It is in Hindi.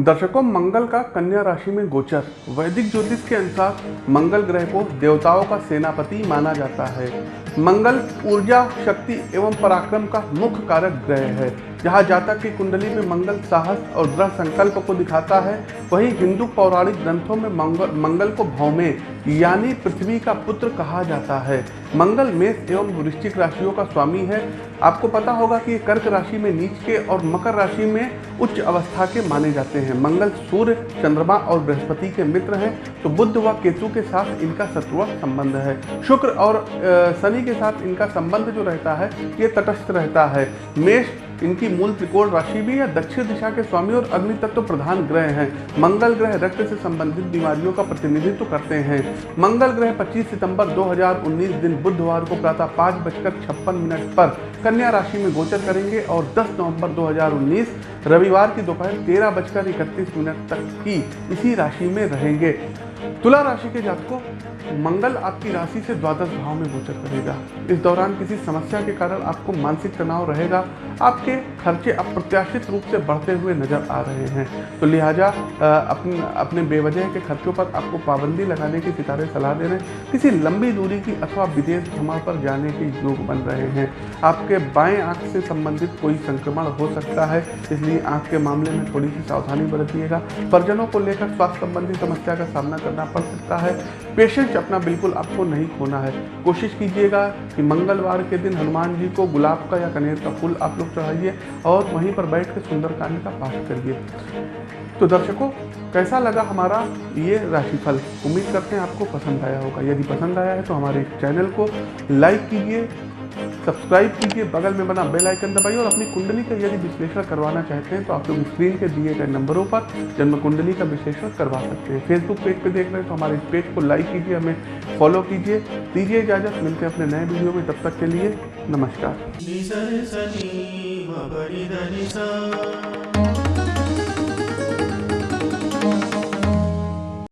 दर्शकों, मंगल का कन्या राशि में गोचर। वैदिक ज्योतिष के अनुसार मंगल ग्रह को देवताओं का सेनापति माना जाता है। मंगल ऊर्जा, शक्ति एवं पराक्रम का मुख्य कारक ग्रह है। जहाँ जातक की कुंडली में मंगल साहस और दृढ़ संकल्प को दिखाता है, वहीं हिंदू पौराणिक ग्रंथों में मंगल मंगल को भौमे, यानी पृथ्वी का पुत्र कहा जाता है। मंगल मेष एवं वृश्चिक राशियों का स्वामी है। आपको पता होगा कि कर्क राशि में नीच के और मकर राशि में उच्च अवस्था के माने जाते हैं। मंगल सूर्य, चंद्रमा और बृहस्पति के मित्र हैं तो बुद्ध व केतु के साथ इनका शत्रुआ संबंध है। शुक्र और शनि के साथ इनका संबंध जो रहता है, ये तटस्थ रहता है। मेष इनकी मूल त्रिकोण राशि भी है, दक्षिण दिशा के स्वामी और अग्नि तत्व प्रधान ग्रह हैं। मंगल ग्रह रक्त से संबंधित बीमारियों का प्रतिनिधित्व करते हैं। मंगल ग्रह 25 सितंबर 2019 दिन बुधवार को प्रातः पाँच बजकर छप्पन मिनट पर कन्या राशि में गोचर करेंगे और 10 नवंबर 2019 रविवार की दोपहर तेरह बजकर इकतीस मिनट तक की इसी राशि में रहेंगे। तुला राशि के जातकों मंगल आपकी राशि से द्वादश भाव में गोचर करेगा। इस दौरान किसी समस्या के कारण आपको मानसिक तनाव रहेगा। आपके खर्चे अप्रत्याशित रूप से बढ़ते हुए नज़र आ रहे हैं। तो लिहाजा अपने अपने बेवजह के खर्चों पर आपको पाबंदी लगाने की सितारे सलाह दे रहे हैं। किसी लंबी दूरी की अथवा विदेश भ्रमण पर जाने के योग बन रहे हैं। आपके बाएँ आँख से संबंधित कोई संक्रमण हो सकता है, इसलिए आँख के मामले में थोड़ी सी सावधानी बरतिएगा। परिजनों को लेकर स्वास्थ्य संबंधी समस्या का सामना करना पड़ सकता है। पेशेंस अपना बिल्कुल आपको नहीं खोना है। कोशिश कीजिएगा कि मंगलवार के दिन हनुमान जी को गुलाब का या कनेर का फूल आप लोग चढ़ाइए और वहीं पर बैठ कर सुंदरकांड का पाठ करिए। तो दर्शकों, कैसा लगा हमारा ये राशिफल? उम्मीद करते हैं आपको पसंद आया होगा। यदि पसंद आया है तो हमारे चैनल को लाइक कीजिए सब्सक्राइब कीजिए, बगल में बना बेल आइकन दबाइए और अपनी कुंडली का यदि विश्लेषण करवाना चाहते हैं तो आप लोग स्क्रीन के दिए गए नंबरों पर जन्म कुंडली का विश्लेषण करवा सकते हैं। फेसबुक पेज पे देख रहे हैं तो हमारे इस पेज को लाइक कीजिए, हमें फॉलो कीजिए, दीजिए इजाज़त, मिलते हैं अपने नए वीडियो में, तब तक के लिए नमस्कार।